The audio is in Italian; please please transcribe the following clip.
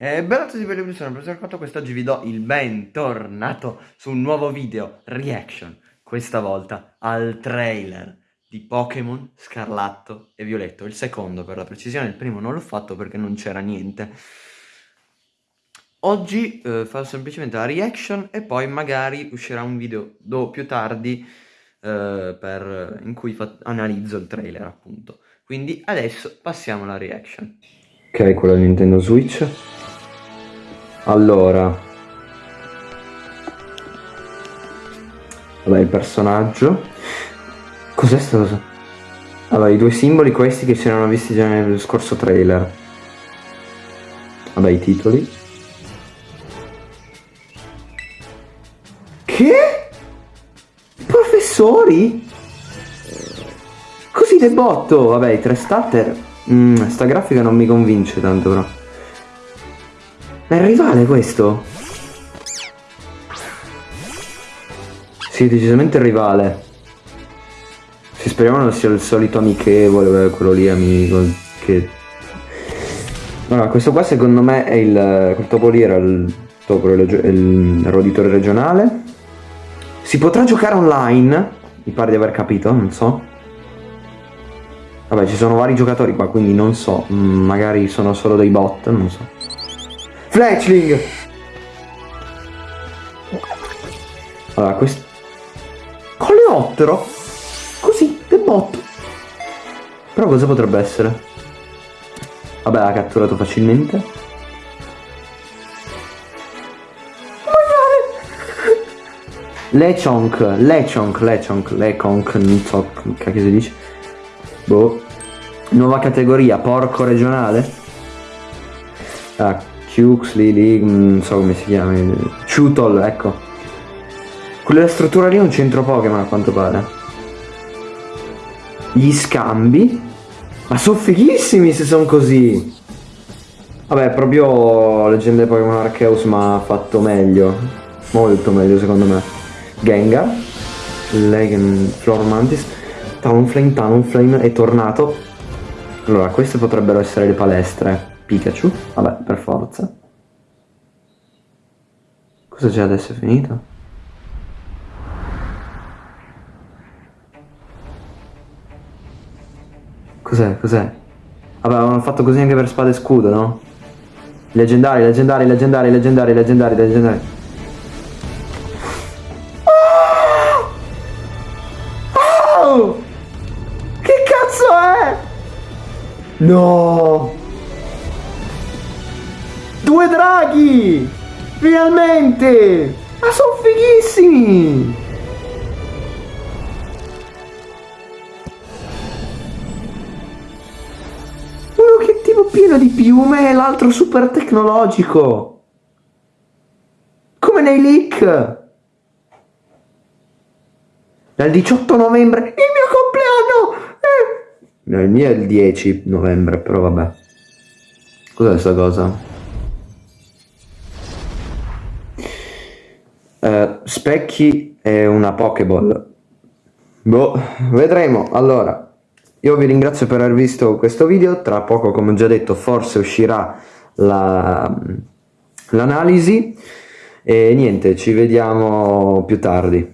E bella a tutti per il sono professor Cotto, quest'oggi vi do il bentornato su un nuovo video reaction, questa volta al trailer di Pokémon Scarlatto e Violetto, il secondo per la precisione, il primo non l'ho fatto perché non c'era niente. Oggi eh, farò semplicemente la reaction e poi magari uscirà un video più tardi eh, per, in cui analizzo il trailer appunto. Quindi adesso passiamo alla reaction. Ok, quello del Nintendo Switch. Allora. Vabbè, il personaggio. Cos'è sta cosa? Allora, i due simboli questi che si erano visti già nel scorso trailer. Vabbè, i titoli. Che? Professori? Così de botto! Vabbè, i tre starter. Mm, sta grafica non mi convince tanto però. Ma è rivale questo? Sì, decisamente rivale. Si speriamo non sia il solito amichevole, quello lì amico che... Allora, questo qua secondo me è il... quel topo lì era il topo, il, il roditore regionale. Si potrà giocare online, mi pare di aver capito, non so. Vabbè, ci sono vari giocatori qua, quindi non so, mm, magari sono solo dei bot, non so. Fletchling! Allora, questo... Coleottero? Così, del botto. Però cosa potrebbe essere? Vabbè, l'ha catturato facilmente. Lechonk, Lechonk, Lechonk, Lechonk, non so che si dice. Boh. Nuova categoria, porco regionale. Ah, Huxley lì, non so come si chiama, Chutol, ecco. Quella struttura lì è un centro Pokémon a quanto pare. Gli scambi? Ma sono fighissimi se sono così! Vabbè, proprio Leggende Pokémon Arceus ma fatto meglio. Molto meglio secondo me. Gengar, Legend, Floor Mantis, Talonflame, Talonflame è tornato. Allora, queste potrebbero essere le palestre. Pikachu, vabbè, per forza. Cosa c'è adesso? È finito? Cos'è? Cos'è? Vabbè, avevano fatto così anche per spada e scudo, no? Leggendari, leggendari, leggendari, leggendari, leggendari, leggendari. Oh! Che cazzo è? No! Due draghi! Finalmente! Ma sono fighissimi! Uno che tipo pieno di piume e l'altro super tecnologico! Come nei leak! Dal 18 novembre, il mio compleanno! Eh. No, il mio è il 10 novembre, però vabbè. Cos'è questa cosa? Specchi e una Pokéball. Boh, vedremo. Allora, io vi ringrazio per aver visto questo video. Tra poco, come ho già detto, forse uscirà l'analisi. La, e niente, ci vediamo più tardi.